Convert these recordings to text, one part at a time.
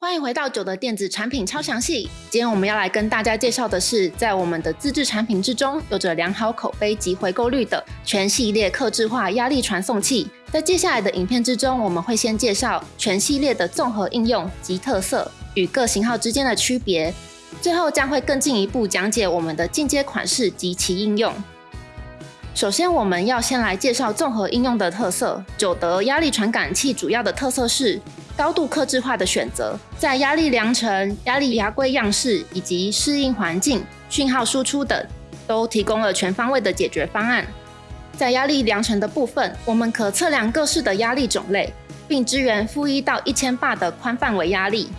欢迎回到九的电子产品超详细。今天我们要来跟大家介绍的是，在我们的自制产品之中，有着良好口碑及回购率的全系列客制化压力传送器。在接下来的影片之中，我们会先介绍全系列的综合应用及特色与各型号之间的区别，最后将会更进一步讲解我们的进阶款式及其应用。首先，我们要先来介绍综合应用的特色。九德压力传感器主要的特色是。高度克制化的选择，在压力量程、压力牙规样式以及适应环境、讯号输出等，都提供了全方位的解决方案。在压力量程的部分，我们可测量各式的压力种类，并支援负一到一千巴的宽范围压力。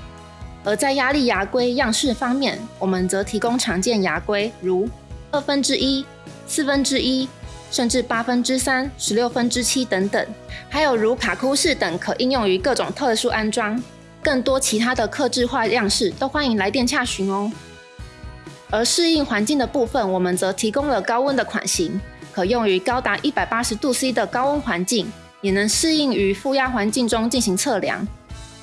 而在压力牙规样式方面，我们则提供常见牙规，如二分之一、四分之一。甚至八分之三、十六分之七等等，还有如卡库式等可应用于各种特殊安装。更多其他的克制化样式都欢迎来电洽询哦。而适应环境的部分，我们则提供了高温的款型，可用于高达一百八十度 C 的高温环境，也能适应于负压环境中进行测量，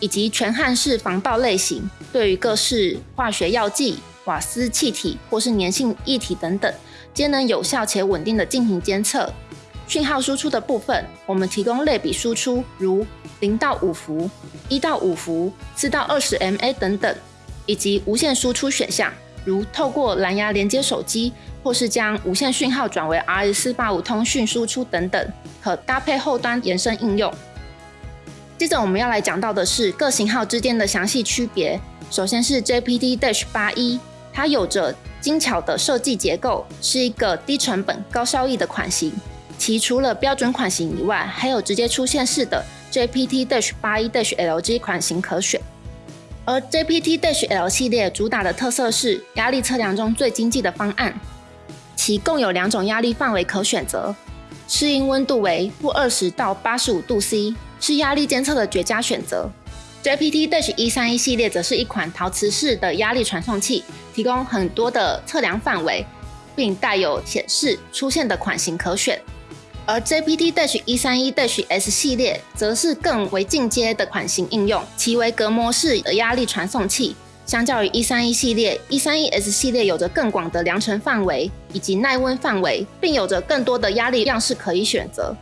以及全焊式防爆类型，对于各式化学药剂、瓦斯气体或是粘性液体等等。皆能有效且稳定的进行监测。讯号输出的部分，我们提供类比输出，如零到五伏、一到五伏、四到二十 mA 等等，以及无线输出选项，如透过蓝牙连接手机，或是将无线讯号转为 RS 四八五通讯输出等等，可搭配后端延伸应用。接着我们要来讲到的是各型号之间的详细区别。首先是 JPD Dash 八一，它有着精巧的设计结构是一个低成本、高效益的款型。其除了标准款型以外，还有直接出现式的 JPT-81-LG 款型可选。而 jpthl 系列主打的特色是压力测量中最经济的方案。其共有两种压力范围可选择，适应温度为负二十到八十五度 C，是压力监测的绝佳选择。JPT Dash 131系列则是一款陶瓷式的压力传送器，提供很多的测量范围，并带有显示出现的款型可选。而 JPT Dash 131 Dash S 系列则是更为进阶的款型应用，其为隔膜式的压力传送器。相较于131系列，131S 系列有着更广的量程范围以及耐温范围，并有着更多的压力样式可以选择。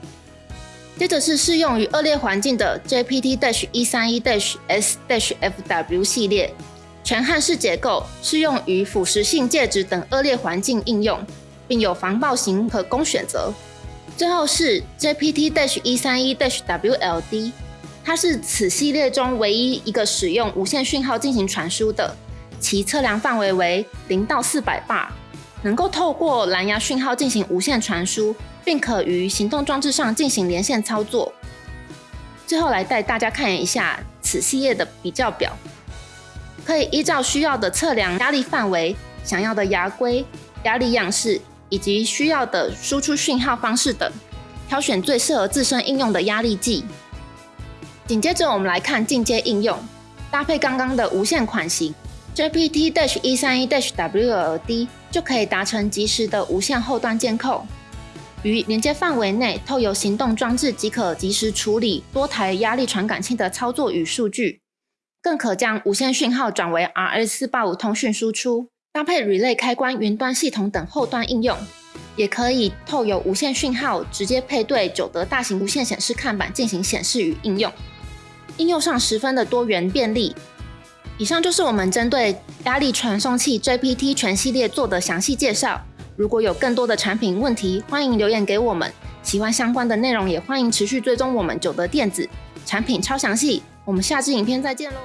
接着是适用于恶劣环境的 JPT-131-S-FW 系列，全焊式结构，适用于腐蚀性介质等恶劣环境应用，并有防爆型可供选择。最后是 JPT-131-WLD，它是此系列中唯一一个使用无线讯号进行传输的，其测量范围为零到四百巴，能够透过蓝牙讯号进行无线传输。并可于行动装置上进行连线操作。最后来带大家看一下此系列的比较表，可以依照需要的测量压力范围、想要的牙规、压力样式以及需要的输出讯号方式等，挑选最适合自身应用的压力计。紧接着我们来看进阶应用，搭配刚刚的无线款型 JPT-131-WLD 就可以达成及时的无线后端监控。于连接范围内，透由行动装置即可及时处理多台压力传感器的操作与数据，更可将无线讯号转为 RS485 通讯输出，搭配 Relay 开关、云端系统等后端应用，也可以透由无线讯号直接配对九德大型无线显示看板进行显示与应用，应用上十分的多元便利。以上就是我们针对压力传送器 JPT 全系列做的详细介绍。如果有更多的产品问题，欢迎留言给我们。喜欢相关的内容，也欢迎持续追踪我们九德电子产品超详细。我们下支影片再见喽！